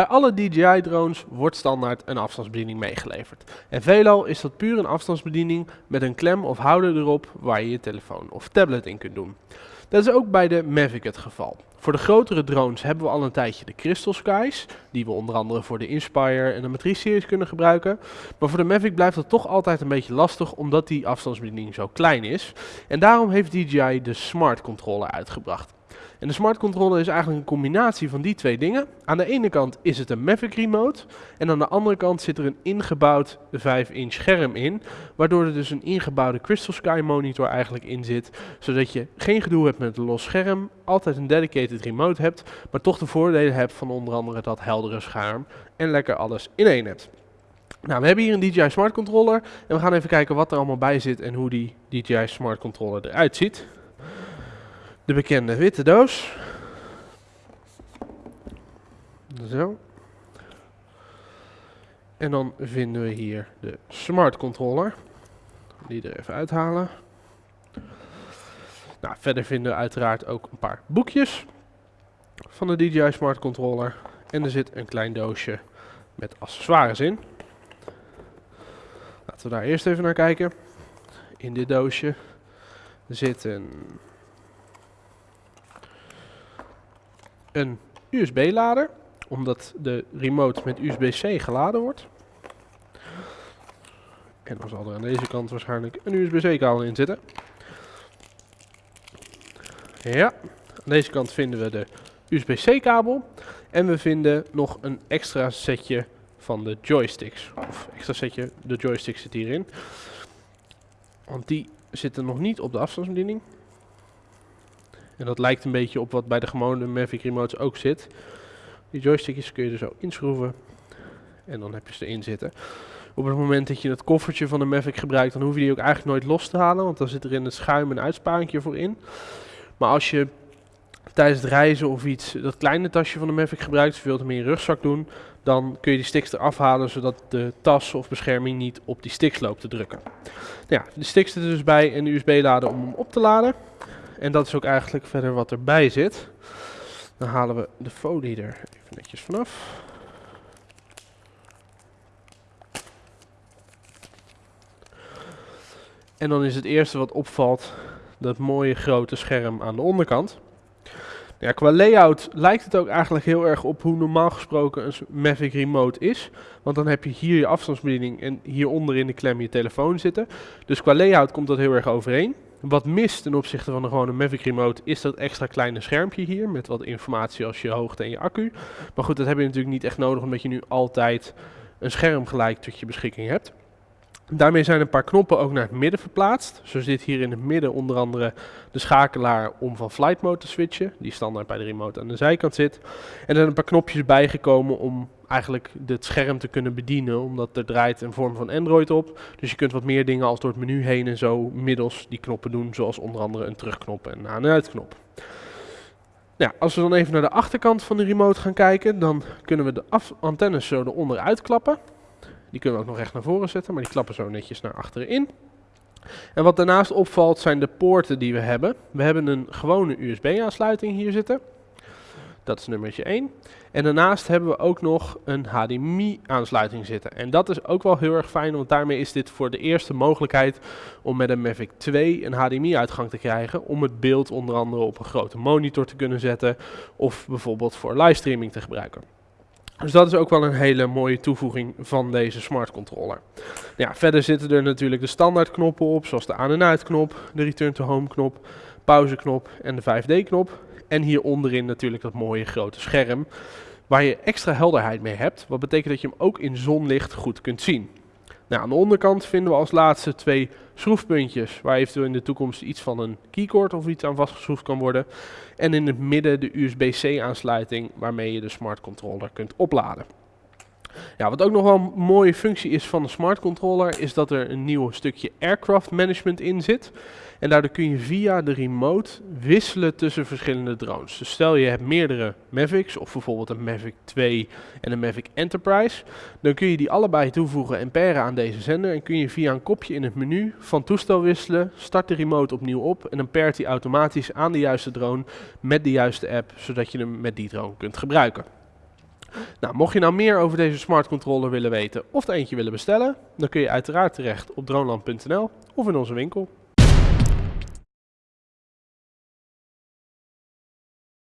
Bij alle DJI-drones wordt standaard een afstandsbediening meegeleverd. En veelal is dat puur een afstandsbediening met een klem of houder erop waar je je telefoon of tablet in kunt doen. Dat is ook bij de Mavic het geval. Voor de grotere drones hebben we al een tijdje de Crystal Skies, die we onder andere voor de Inspire en de Matrice series kunnen gebruiken. Maar voor de Mavic blijft dat toch altijd een beetje lastig, omdat die afstandsbediening zo klein is. En daarom heeft DJI de Smart Controller uitgebracht. En de smart controller is eigenlijk een combinatie van die twee dingen. Aan de ene kant is het een Mavic remote en aan de andere kant zit er een ingebouwd 5-inch scherm in, waardoor er dus een ingebouwde Crystal Sky monitor eigenlijk in zit, zodat je geen gedoe hebt met een los scherm, altijd een dedicated remote hebt, maar toch de voordelen hebt van onder andere dat heldere scherm en lekker alles in één hebt. Nou, we hebben hier een DJI Smart Controller en we gaan even kijken wat er allemaal bij zit en hoe die DJI Smart Controller eruit ziet de bekende witte doos. Zo. En dan vinden we hier de smart controller. Die er even uithalen. Nou, verder vinden we uiteraard ook een paar boekjes van de DJI Smart Controller. En er zit een klein doosje met accessoires in. Laten we daar eerst even naar kijken. In dit doosje zit een USB-lader, omdat de remote met USB-C geladen wordt. En dan zal er aan deze kant waarschijnlijk een USB-C-kabel in zitten. Ja, aan deze kant vinden we de USB-C-kabel. En we vinden nog een extra setje van de joysticks. Of extra setje, de joysticks zit hierin. Want die zitten nog niet op de afstandsbediening. En dat lijkt een beetje op wat bij de gewone Mavic remotes ook zit. Die joystickjes kun je er zo inschroeven. En dan heb je ze erin zitten. Op het moment dat je het koffertje van de Mavic gebruikt, dan hoef je die ook eigenlijk nooit los te halen. Want dan zit er in het schuim een uitsparingje voor in. Maar als je tijdens het reizen of iets dat kleine tasje van de Mavic gebruikt, of je wilt hem in je rugzak doen, dan kun je die sticks eraf halen, zodat de tas of bescherming niet op die sticks loopt te drukken. Nou ja, de sticks er dus bij en de USB-lader om hem op te laden. En dat is ook eigenlijk verder wat erbij zit. Dan halen we de folie er even netjes vanaf. En dan is het eerste wat opvalt dat mooie grote scherm aan de onderkant. Ja, qua layout lijkt het ook eigenlijk heel erg op hoe normaal gesproken een Mavic Remote is. Want dan heb je hier je afstandsbediening en hieronder in de klem je telefoon zitten. Dus qua layout komt dat heel erg overeen. Wat mist ten opzichte van de gewone Mavic Remote is dat extra kleine schermpje hier met wat informatie als je hoogte en je accu. Maar goed, dat heb je natuurlijk niet echt nodig omdat je nu altijd een scherm gelijk tot je beschikking hebt. Daarmee zijn een paar knoppen ook naar het midden verplaatst. Zo zit hier in het midden onder andere de schakelaar om van flight mode te switchen, die standaard bij de remote aan de zijkant zit. En er zijn een paar knopjes bijgekomen om eigenlijk het scherm te kunnen bedienen, omdat er draait een vorm van Android op. Dus je kunt wat meer dingen als door het menu heen en zo middels die knoppen doen, zoals onder andere een terugknop en een aan- en uitknop. Nou, als we dan even naar de achterkant van de remote gaan kijken, dan kunnen we de antennes zo eronder uitklappen. Die kunnen we ook nog recht naar voren zetten, maar die klappen zo netjes naar achteren in. En wat daarnaast opvalt zijn de poorten die we hebben. We hebben een gewone USB-aansluiting hier zitten. Dat is nummertje 1. En daarnaast hebben we ook nog een HDMI-aansluiting zitten. En dat is ook wel heel erg fijn, want daarmee is dit voor de eerste mogelijkheid om met een Mavic 2 een HDMI-uitgang te krijgen. Om het beeld onder andere op een grote monitor te kunnen zetten of bijvoorbeeld voor livestreaming te gebruiken. Dus dat is ook wel een hele mooie toevoeging van deze smart controller. Ja, verder zitten er natuurlijk de standaard knoppen op, zoals de aan- en uitknop, de return to home knop, pauzeknop en de 5D knop. En hier onderin natuurlijk dat mooie grote scherm, waar je extra helderheid mee hebt. Wat betekent dat je hem ook in zonlicht goed kunt zien. Nou, aan de onderkant vinden we als laatste twee schroefpuntjes, waar eventueel in de toekomst iets van een keycord of iets aan vastgeschroefd kan worden. En in het midden de USB-C aansluiting, waarmee je de smart controller kunt opladen. Ja, wat ook nog wel een mooie functie is van de smart controller, is dat er een nieuw stukje aircraft management in zit. En daardoor kun je via de remote wisselen tussen verschillende drones. Dus stel je hebt meerdere Mavics, of bijvoorbeeld een Mavic 2 en een Mavic Enterprise. Dan kun je die allebei toevoegen en pairen aan deze zender. En kun je via een kopje in het menu van toestel wisselen, start de remote opnieuw op. En dan pairt hij automatisch aan de juiste drone met de juiste app, zodat je hem met die drone kunt gebruiken. Nou, mocht je nou meer over deze smart controller willen weten of er eentje willen bestellen, dan kun je uiteraard terecht op droneland.nl of in onze winkel.